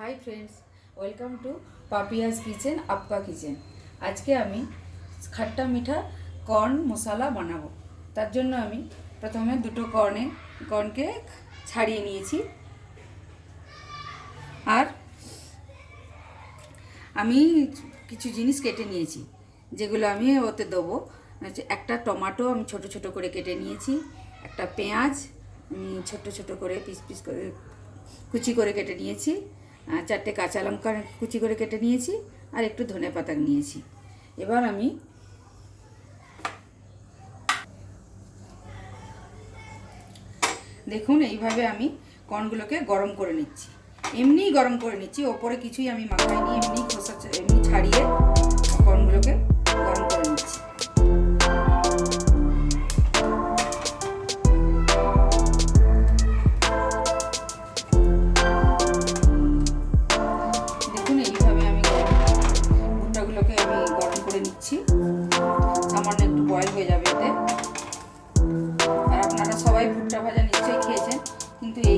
Hi friends welcome to Papiya's kitchen আপকা kitchen আজকে আমি খাট্টা মিঠা কর্ন মশলা বানাবো। তার জন্য আমি প্রথমে দুটো কর্নে কর্নকে ছাড়িয়ে নিয়েছি। আর আমি কিছু জিনিস কেটে নিয়েছি, যেগুলো আমি ওতে দেবো। একটা টমাটো আমি ছোট ছোট করে কেটে নিয়েছি, একটা পেঁয়াজ আমি ছোট ছোট করে পিস পিস করে কুচি করে কেটে নিয়েছি। চারটে কাঁচা লঙ্কা কুচি করে কেটে নিয়েছি আর একটু ধনে পাতা নিয়েছি। এবার আমি দেখুন, এইভাবে আমি কর্নগুলোকে গরম করে নিচ্ছি। এমনিই গরম করে নিচ্ছি, ওপরে কিছুই আমি মাখাইনি, এমনি খোসা এমনি ছাড়িয়ে কর্নগুলোকে গরম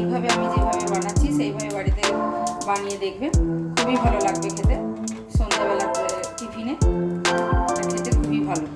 এইভাবে আমি যেভাবে বানাচ্ছি, সেইভাবে বাড়িতে বানিয়ে দেখবে। খুবই ভালো লাগবে খেতে। সন্ধ্যাবেলা টিফিনে। খেতে খুবই ভালো।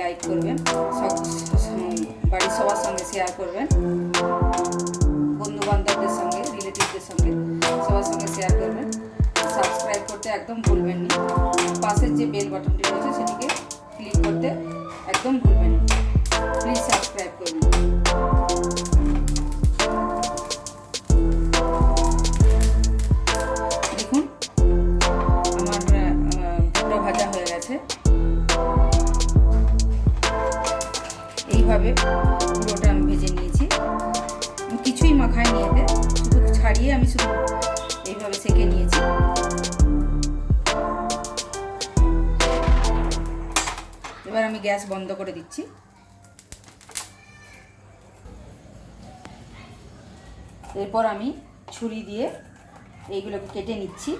লাইক করবেন। বাড়ির সবার সঙ্গে শেয়ার করবেন। বন্ধুবান্ধবদের সঙ্গে রিলেটিভদের সঙ্গে সবার সঙ্গে শেয়ার করবেন। সাবস্ক্রাইব করতে একদম ভুলবেন না। পাশের যে বেল বাটনটি রয়েছে, সেটিকে ক্লিক করতে একদম ভুলবেন না। এইভাবে পুরোটা আমি ভেজে নিয়েছি। কিছুই মাখাই নিয়ে এতে, শুধু ছাড়িয়ে আমি শুধু এইভাবে সেকে নিয়েছি। এবার আমি গ্যাস বন্ধ করে দিচ্ছি। এরপর আমি ছুরি দিয়ে এইগুলোকে কেটে নিচ্ছি।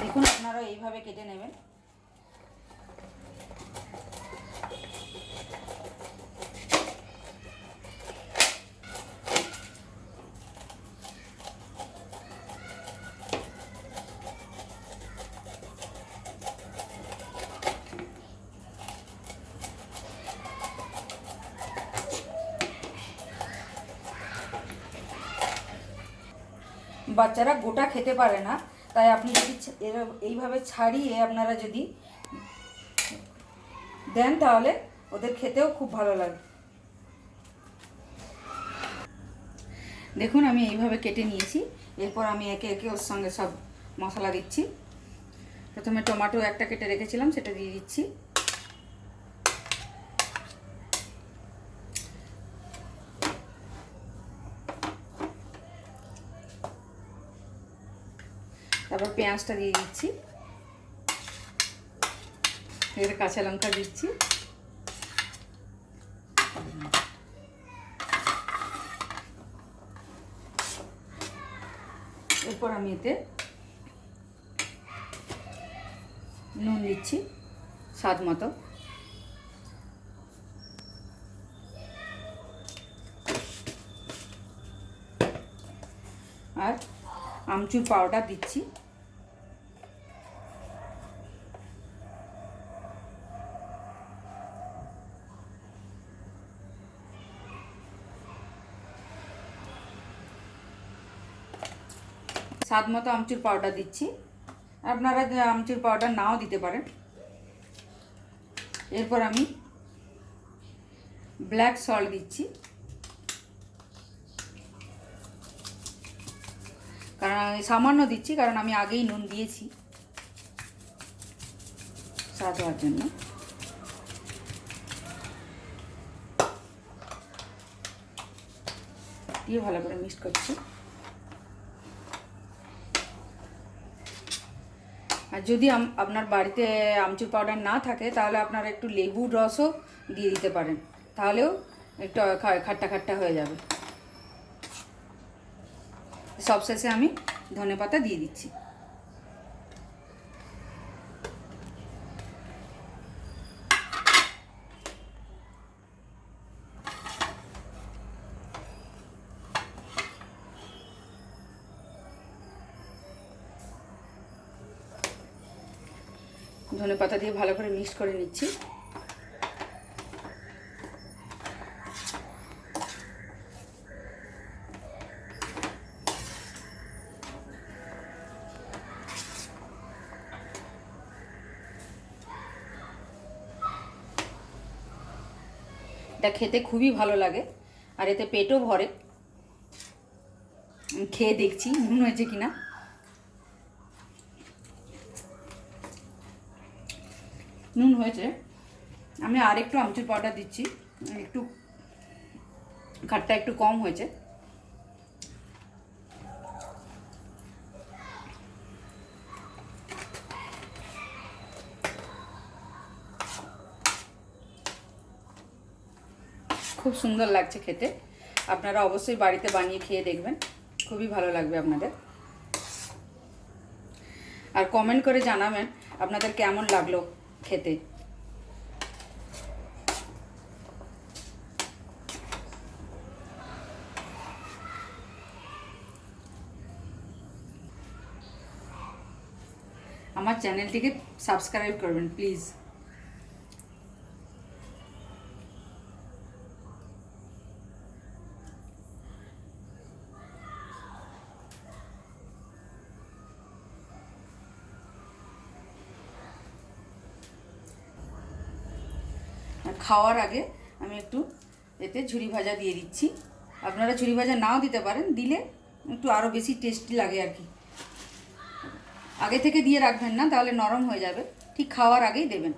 দেখুন আপনারা এইভাবে কেটে নেবেন। বাচ্চারা গোটা খেতে পারে না তাই আপনি যদি এইভাবে ছাড়িয়ে আপনারা যদি দেন তাহলে ওদের খেতেও খুব ভালো লাগে। দেখুন, আমি এইভাবে কেটে নিয়েছি। এরপর আমি একে একে ওর সঙ্গে সব মশলা দিচ্ছি। প্রথমে টমেটো একটা কেটে রেখেছিলাম, সেটা দিয়ে দিচ্ছি। তারপর পেঁয়াজটা দিয়ে দিচ্ছি। এর কাঁচা লঙ্কা দিচ্ছি। এরপর আমি এতে নুন দিচ্ছি স্বাদ মতো। আর আমচুর পাউডার দিচ্ছি। স্বাদ মতো আমচুর পাউডার দিচ্ছি। আপনারা আমচুর পাউডার নাও দিতে পারেন। এরপর আমি ব্ল্যাক সল্ট দিচ্ছি। কারণ সামান্য দিচ্ছি, কারণ আমি আগেই নুন দিয়েছি। স্বাদ হওয়ার জন্য। দিয়ে ভালো করে মিক্স করছি। আর যদি আপনার বাড়িতে আমচুর পাউডার না থাকে, তাহলে আপনারা একটু লেবুর রসও দিয়ে দিতে পারেন। তাহলেও একটু খাট্টা খাট্টা হয়ে যাবে। সবশেষে আমি ধনে পাতা দিয়ে দিচ্ছি। ধনে পাতা দিয়ে ভালো করে মিক্স করে নিচ্ছি। এটা খেতে খুবই ভালো লাগে, আর এতে পেটও ভরে। খেয়ে দেখছি নুন হয়েছে কিনা। নুন হয়েছে। আমি আর একটু আমচুর পাউডার দিচ্ছি। একটু খাটটা একটু কম হয়েছে। খুব সুন্দর লাগছে খেতে। আপনারা অবশ্যই বাড়িতে বানিয়ে খেয়ে দেখবেন। খুবই ভালো লাগবে আপনাদের। আর কমেন্ট করে জানাবেন আপনাদের কেমন লাগল। খেতে। আমার চ্যানেলটিকে সাবস্ক্রাইব করবেন প্লিজ। খাওয়ার আগে আমি একটু এতে ঝুরি ভাজা দিয়ে দিচ্ছি। আপনারা ঝুরি ভাজা নাও দিতে পারেন, দিলে একটু আরও বেশি টেস্টি লাগে আর কি। আগে থেকে দিয়ে রাখবেন না, তাহলে নরম হয়ে যাবে। ঠিক খাওয়ার আগেই দেবেন।